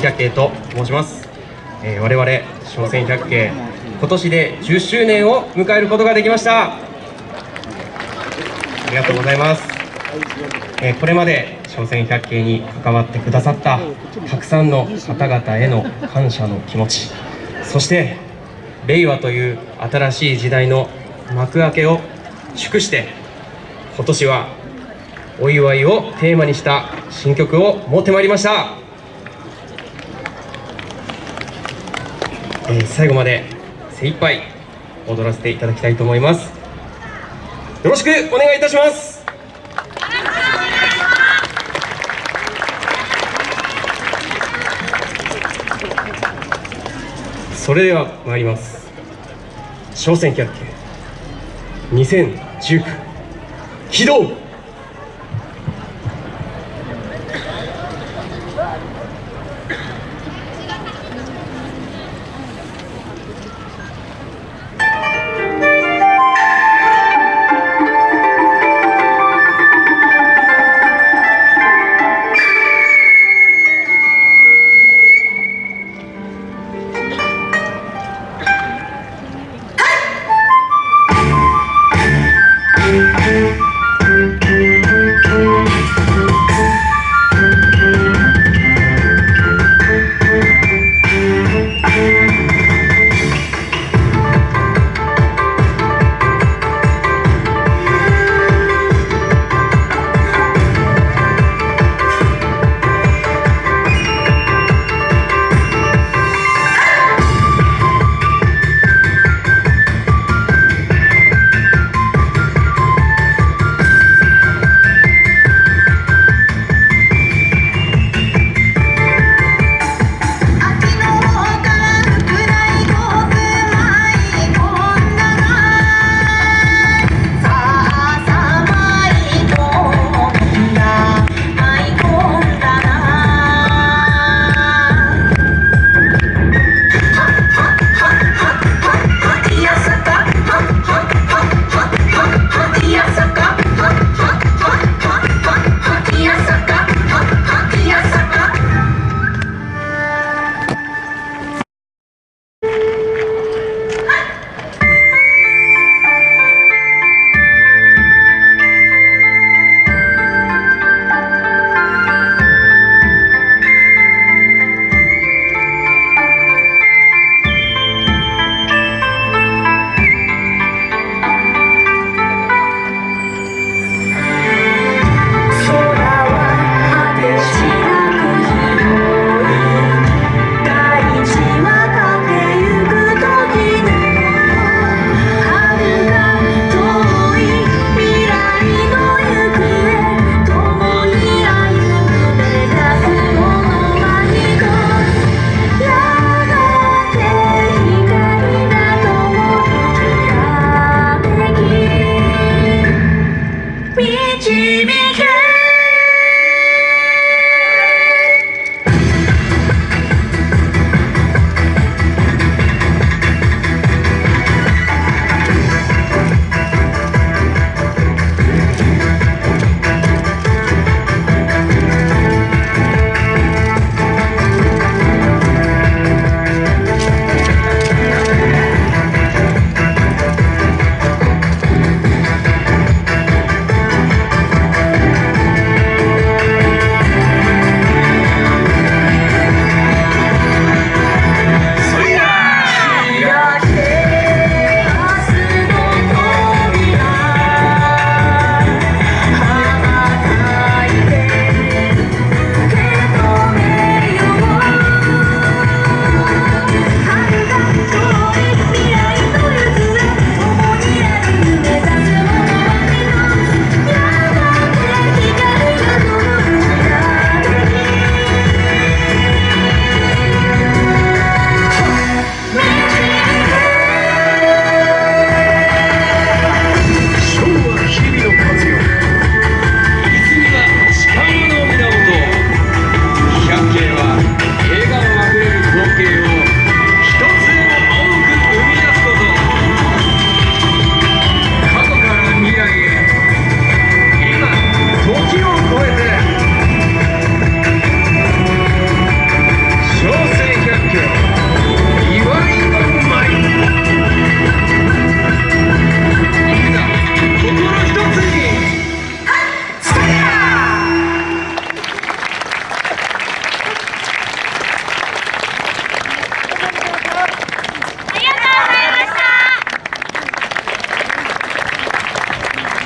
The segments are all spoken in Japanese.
百景と申します、えー、我々商船百景今年で10周年を迎えることができました。ありがとうございます、えーこれまで商船百景に関わってくださったたくさんの方々への感謝の気持ちそして令和という新しい時代の幕開けを祝して今年はお祝いをテーマにした新曲を持ってまいりました。えー最後まで精一杯踊らせていただきたいと思います。よろしくお願いいたします。それでは参ります。商船キャッケ2019起動「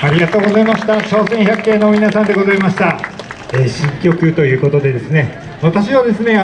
ありがとうございました。朝鮮百景の皆さんでございました。えー新曲ということでですね、私はですね、